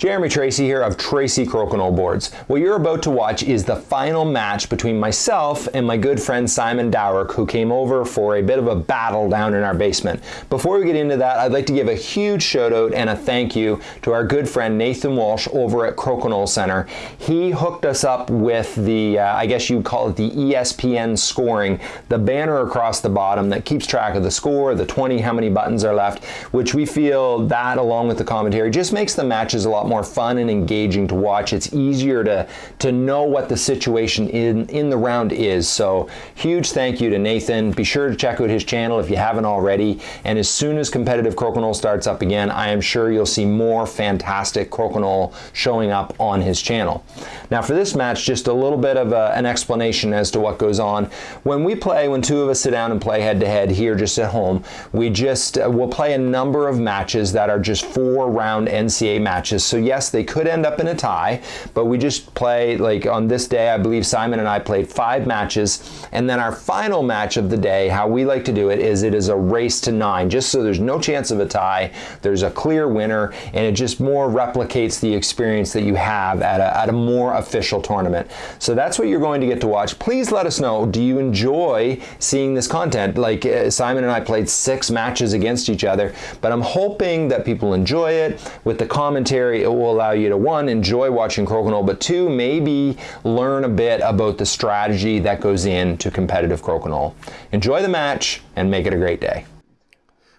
Jeremy Tracy here of Tracy Crokinole Boards. What you're about to watch is the final match between myself and my good friend Simon Dowrick who came over for a bit of a battle down in our basement. Before we get into that, I'd like to give a huge shout out and a thank you to our good friend Nathan Walsh over at Crokinole Center. He hooked us up with the, uh, I guess you'd call it the ESPN scoring, the banner across the bottom that keeps track of the score, the 20, how many buttons are left, which we feel that along with the commentary just makes the matches a lot more fun and engaging to watch. It's easier to, to know what the situation in, in the round is. So huge thank you to Nathan. Be sure to check out his channel if you haven't already. And as soon as competitive crokinole starts up again, I am sure you'll see more fantastic crokinole showing up on his channel. Now for this match, just a little bit of a, an explanation as to what goes on. When we play, when two of us sit down and play head to head here just at home, we just, uh, we'll play a number of matches that are just four round NCA matches. So yes, they could end up in a tie, but we just play, like on this day, I believe Simon and I played five matches, and then our final match of the day, how we like to do it is it is a race to nine, just so there's no chance of a tie, there's a clear winner, and it just more replicates the experience that you have at a, at a more official tournament. So that's what you're going to get to watch. Please let us know, do you enjoy seeing this content? Like uh, Simon and I played six matches against each other, but I'm hoping that people enjoy it. With the commentary, it will allow you to one, enjoy watching crokinole, but two, maybe learn a bit about the strategy that goes into competitive crokinole. Enjoy the match and make it a great day.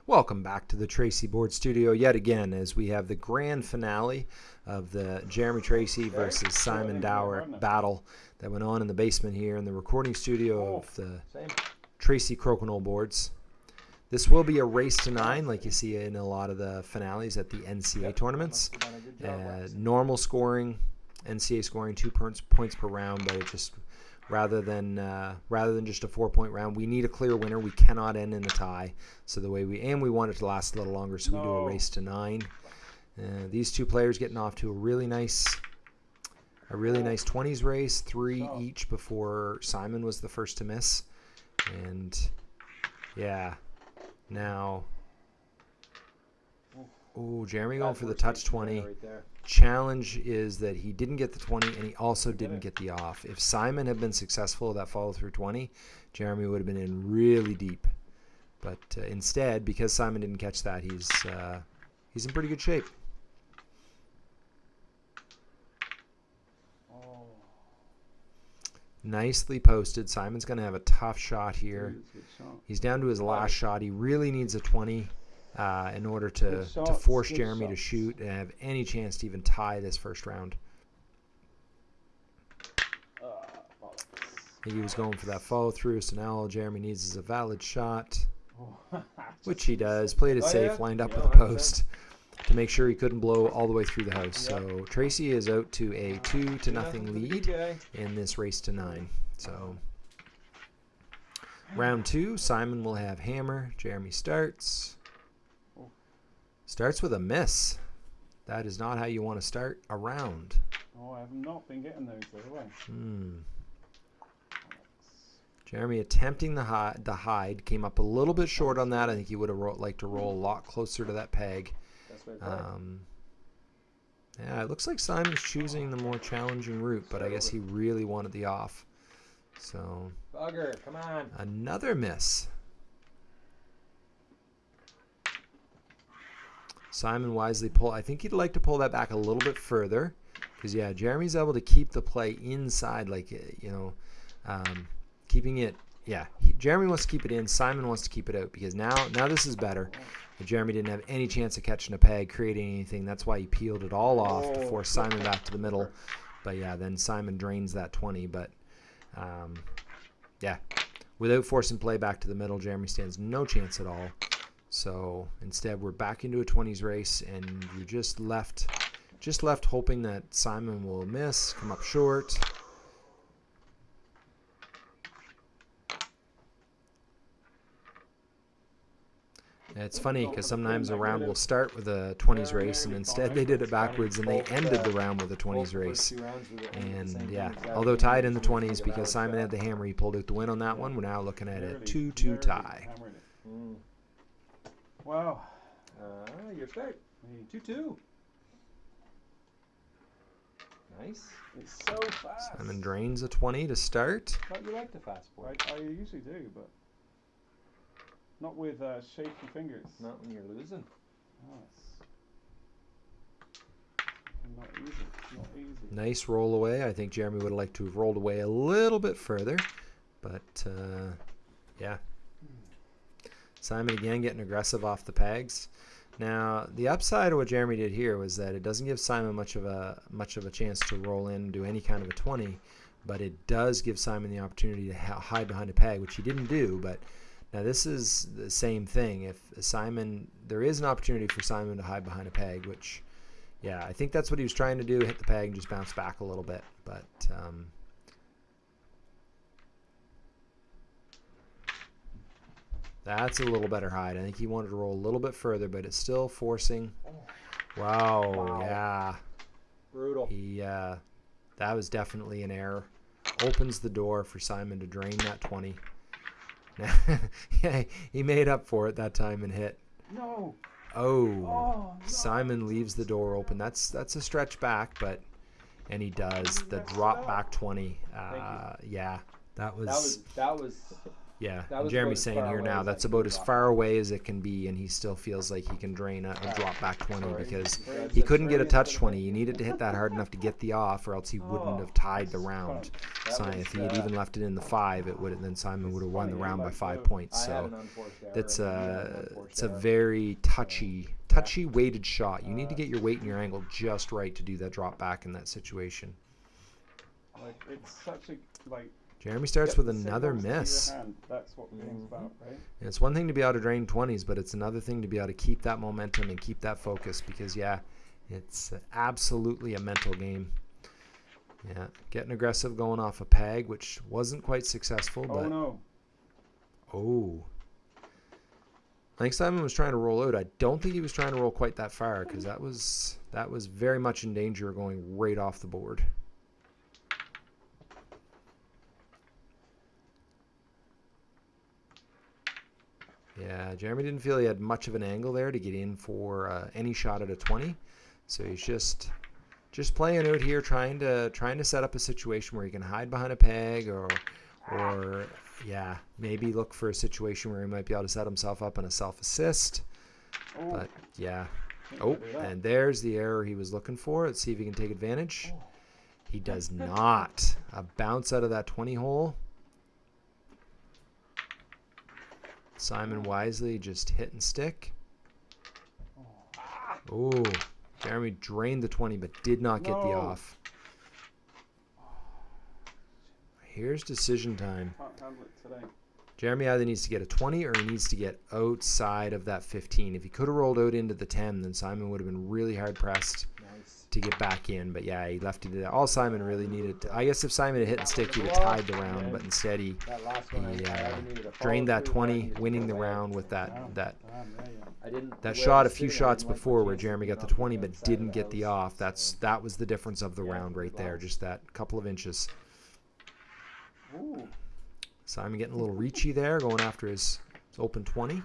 Welcome back to the Tracy Board Studio yet again as we have the grand finale of the Jeremy Tracy versus Simon Dower battle that went on in the basement here in the recording studio of the Tracy Crokinole boards. This will be a race to nine, like you see in a lot of the finales at the NCA tournaments. Uh, normal scoring, NCA scoring two points points per round, but it just rather than uh, rather than just a four point round, we need a clear winner. We cannot end in a tie. So the way we and we want it to last a little longer, so we do a race to nine. Uh, these two players getting off to a really nice a really nice 20s race, three each before Simon was the first to miss. And yeah, now, oh, Jeremy going for the touch 20. Challenge is that he didn't get the 20 and he also didn't get the off. If Simon had been successful that follow through 20, Jeremy would have been in really deep. But uh, instead, because Simon didn't catch that, he's uh, he's in pretty good shape. Nicely posted. Simon's going to have a tough shot here. He's down to his last shot. He really needs a 20 uh, in order to, to force Jeremy to shoot and have any chance to even tie this first round. He was going for that follow through, so now all Jeremy needs is a valid shot, which he does. Played it safe, lined up with a post to make sure he couldn't blow all the way through the house. So Tracy is out to a two to nothing lead in this race to nine. So round two, Simon will have hammer. Jeremy starts. Starts with a miss. That is not how you want to start a round. Oh, I have not been getting those the other way. Hmm. Jeremy attempting the hide, the hide came up a little bit short on that. I think he would have liked to roll a lot closer to that peg. Um, yeah, it looks like Simon's choosing the more challenging route, but I guess he really wanted the off. So, Bugger, come on. Another miss. Simon wisely pull. I think he'd like to pull that back a little bit further, because yeah, Jeremy's able to keep the play inside, like you know, um, keeping it. Yeah, he, Jeremy wants to keep it in. Simon wants to keep it out because now now this is better. But Jeremy didn't have any chance of catching a peg, creating anything. That's why he peeled it all off to force Simon back to the middle. But yeah, then Simon drains that 20. But um, yeah, without forcing play back to the middle, Jeremy stands no chance at all. So instead, we're back into a 20s race, and you're just left, just left hoping that Simon will miss, come up short. It's funny because sometimes a round will start with a 20s race, and instead they did it backwards, and they ended the round with a 20s race. And yeah, although tied in the 20s because Simon had the hammer, he pulled out the win on that one. We're now looking at a 2-2 tie. Wow. Uh, your start. 2-2. Nice. It's so fast. Simon drains a 20 to start. Thought you liked the fast board. I, I usually do, but not with uh, shaky fingers. Not when you're losing. Nice. not easy. Not easy. Nice roll away. I think Jeremy would have liked to have rolled away a little bit further, but uh, yeah. Simon again getting aggressive off the pegs. Now the upside of what Jeremy did here was that it doesn't give Simon much of a much of a chance to roll in and do any kind of a 20, but it does give Simon the opportunity to hide behind a peg, which he didn't do. But now this is the same thing. If Simon, there is an opportunity for Simon to hide behind a peg, which, yeah, I think that's what he was trying to do: hit the peg and just bounce back a little bit. But um, that's a little better hide. I think he wanted to roll a little bit further, but it's still forcing. Wow, Wow. yeah. Brutal. He uh, that was definitely an error. Opens the door for Simon to drain that 20. yeah, he made up for it that time and hit. No. Oh, Oh. No. Simon leaves the door open. That's that's a stretch back, but and he does the drop back 20. Uh, yeah, that was, That was that was yeah. Jeremy's saying here now that's about as far away as it can be, and he still feels like he can drain a, a drop back 20 Sorry. because he couldn't get a touch 20. You needed to hit that hard enough to get the off, or else he wouldn't Oh, have tied the round. fun. That So was, if he had uh, even left it in the five, it would have then Simon would have won the round by five uh, points. So an unforced error it's and you had an a unforced it's a very touchy touchy weighted shot. You need to get your weight and your angle just right to do that drop back in that situation. Like it's such a like. Jeremy starts with another signals miss. That's what the game's Mhm. about, right? And it's one thing to be able to drain 20s, but it's another thing to be able to keep that momentum and keep that focus because, yeah, it's absolutely a mental game. Yeah, getting aggressive going off a peg, which wasn't quite successful, Oh but no. oh. I think Simon was trying to roll out. I don't think he was trying to roll quite that far because that was that was very much in danger of going right off the board. Yeah, Jeremy didn't feel he had much of an angle there to get in for uh, any shot at a 20. So he's just just playing out here trying to trying to set up a situation where he can hide behind a peg or or yeah, maybe look for a situation where he might be able to set himself up in a self assist. Oh, But yeah. Oh, and there's the error he was looking for. Let's see if he can take advantage. He does not. A bounce out of that 20 hole. Simon wisely just hit and stick. Oh, Jeremy drained the 20 but did not get the off. Here's decision time. Can't handle it today. Jeremy either needs to get a 20 or he needs to get outside of that 15. If he could have rolled out into the 10, then Simon would have been really hard pressed. To get back in. But yeah, he left it there. All Simon really needed, to, I guess if Simon had hit and stick, he'd have tied the round. But instead, he, That last one, I, he uh, either needed a drained that follow-through or I 20, winning the round with that that damn, yeah, yeah. I didn't. that I shot a few shots didn't like my before where Jeremy got the 20 but didn't get the off. That's that was the difference of the round right there, just that couple of inches. Simon getting a little reachy there, going after his, his open 20.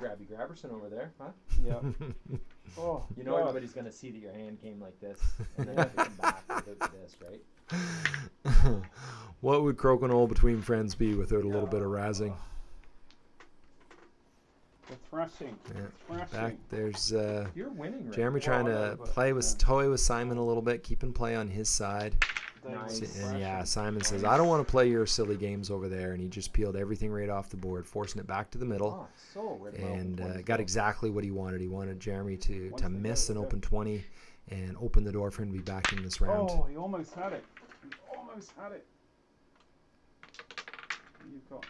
That was. Grabby Grabberson over there, huh? Yeah. oh, You know God. everybody's gonna see that your hand came like this, and then you have to come back without this, right? what would crokinole between friends be without a little bit of razzing? The thrashing. Yeah. Thrashing. Back there's uh, You're winning, right? Jeremy Well, trying to but, play with yeah. toy with Simon a little bit, keeping play on his side. They Nice. And yeah. Simon says, "I don't want to play your silly games over there," and he just peeled everything right off the board, forcing it back to the middle. Oh, so and uh, got exactly what he wanted. He wanted Jeremy to, to miss an open 20 and open the door for him to be back in this round. Oh, he almost had it. He almost had it. You've got.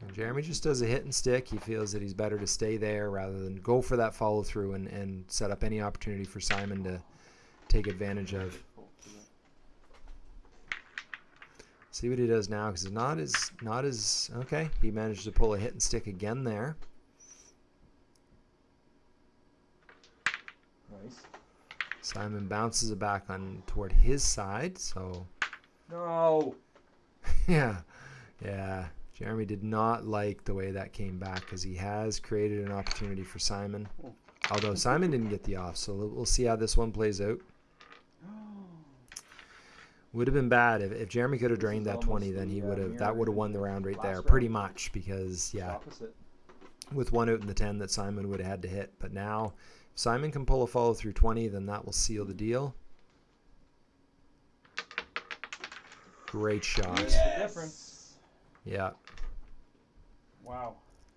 And Jeremy just does a hit and stick. He feels that he's better to stay there rather than go for that follow through and, and set up any opportunity for Simon to take advantage of. See what he does now because it's not as not as okay. He managed to pull a hit and stick again there. Nice. Simon bounces it back on toward his side. So No. yeah, yeah. Jeremy did not like the way that came back because he has created an opportunity for Simon. Oh. Although Simon didn't get the off, so we'll we'll see how this one plays out. Would have been bad if, if Jeremy could have drained that 20, then he would have that would have won the round right there, pretty much. Because yeah, with one out in the 10 that Simon would have had to hit. But now, if Simon can pull a follow through 20, then that will seal the deal. Great shot. Yes. Yeah. Wow.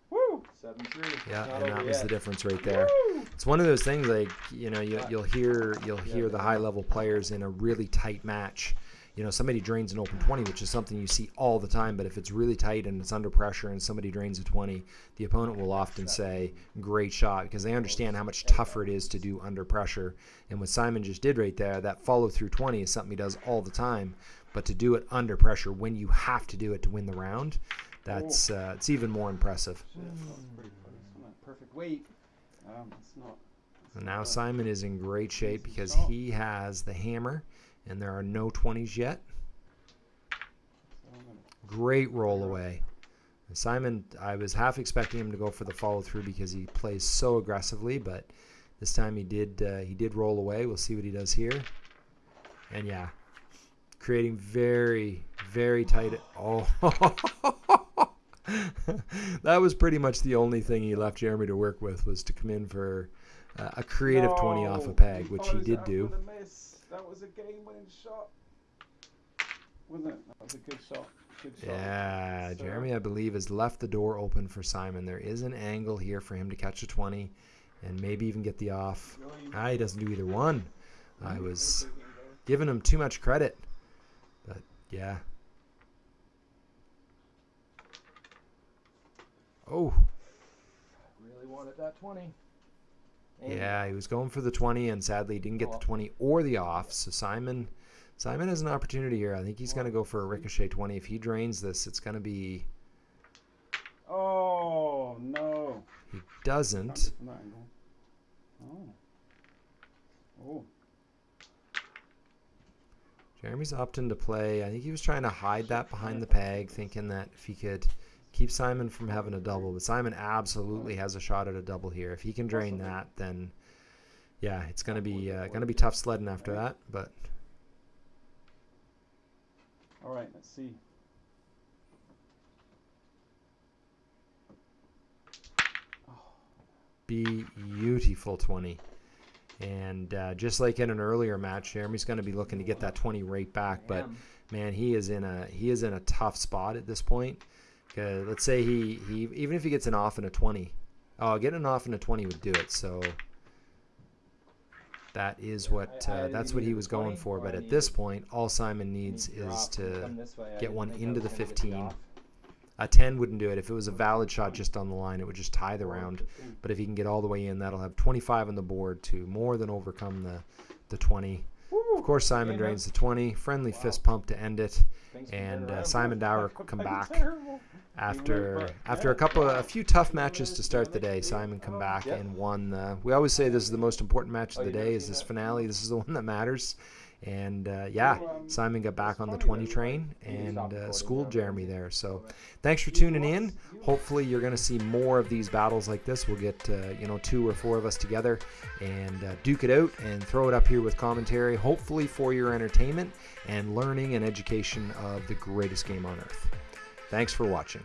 Woo! Seven three. Yeah, Not and that over was the difference right there. Woo! It's one of those things like you know you, you'll hear you'll hear the high level players in a really tight match. You know somebody drains an open 20, which is something you see all the time. But if it's really tight and it's under pressure and somebody drains a 20, the opponent will often say "great shot" because they understand how much tougher it is to do under pressure. And what Simon just did right there, that follow through 20 is something he does all the time. But to do it under pressure when you have to do it to win the round, that's uh, it's even more impressive. Perfect weight. Um, it's not. it's And now. Simon is in great shape because he has the hammer, and there are no 20s yet. So I'm gonna- Great roll away. And Simon, I was half expecting him to go for the follow through because he plays so aggressively, but this time he did. Uh, he did roll away. We'll see what he does here. And yeah, creating very, very tight. Oh, that was pretty much the only thing he left Jeremy to work with was to come in for uh, a creative 20 off a peg, which he did do was a game-winning shot. Wasn't it? That was a good shot. Good yeah. So, Jeremy, I believe, has left the door open for Simon. There is an angle here for him to catch a 20 and maybe even get the off. Ah, he doesn't do either one. I was giving him too much credit. But, yeah. Oh. Really wanted that 20. Maybe. Yeah, he was going for the 20 and sadly didn't get the 20 or the off. So Simon Simon has an opportunity here. I think he's going to go for a ricochet 20. If he drains this, it's going to be Oh, no. He doesn't. Oh. Oh. Jeremy's opting to play. I think he was trying to hide that behind the peg, thinking that if he could – keep Simon from having a double. But Simon absolutely has a shot at a double here. If he can drain that, then yeah, it's gonna be uh, gonna be tough sledding after that. But All right. Let's see. Be beautiful 20. And uh, just like in an earlier match, Jeremy's going to be looking to get that 20 right back. But man, he is in a he is in a tough spot at this point. 'Cause let's say he, he even if he gets an off and a 20, oh, getting an off and a 20 would do it. So that is what uh, that's what he was going for. But at this point, all Simon needs is to come this way. I get one into the 15. a 10 wouldn't do it. If it was a valid shot just on the line, it would just tie the round. But if he can get all the way in, that'll have 25 on the board to more than overcome the the 20. Of course, Simon drains the 20. Friendly fist pump to end it. And uh. Simon Dower come back after after a couple wow. a few tough matches to start the day. Simon come back and won. The, we always say this is the most important match Oh, of the day. Is this finale? This is the one that matters. And uh, yeah, um, Simon got back on the 20 train and uh, schooled Jeremy there. So thanks for tuning in. Hopefully, you're going to see more of these battles like this. We'll get uh, you know two or four of us together and uh, duke it out and throw it up here with commentary. Hopefully, for your entertainment and learning and education of the greatest game on earth. Thanks for watching.